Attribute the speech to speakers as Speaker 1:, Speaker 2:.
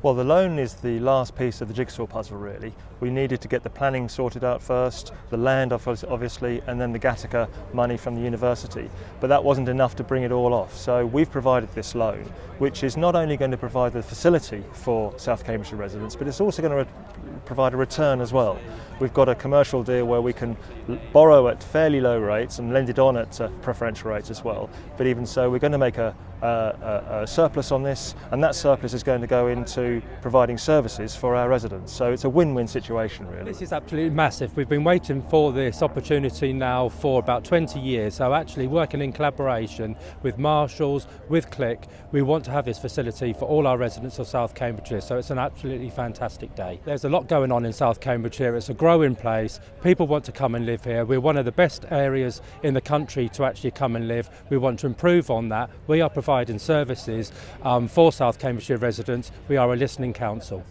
Speaker 1: Well, the loan is the last piece of the jigsaw puzzle, really. We needed to get the planning sorted out first, the land obviously, and then the Gattaca money from the university. But that wasn't enough to bring it all off. So we've provided this loan, which is not only going to provide the facility for South Cambridgeshire residents, but it's also going to provide a return as well. We've got a commercial deal where we can borrow at fairly low rates and lend it on at uh, preferential rates as well. But even so, we're going to make a, a, a, surplus on this, and that surplus is going to go into providing services for our residents. So it's a win-win situation, really.
Speaker 2: This is absolutely massive. We've been waiting for this opportunity now for about 20 years. So actually working in collaboration with Marshalls, with Click, we want to have this facility for all our residents of South Cambridgeshire. So it's an absolutely fantastic day. There's a lot going on in South Cambridgeshire. It's a growing place. People want to come and live here. We're one of the best areas in the country to actually come and live. We want to improve on that. We are providing services um, for South Cambridgeshire residents. We are a listening council.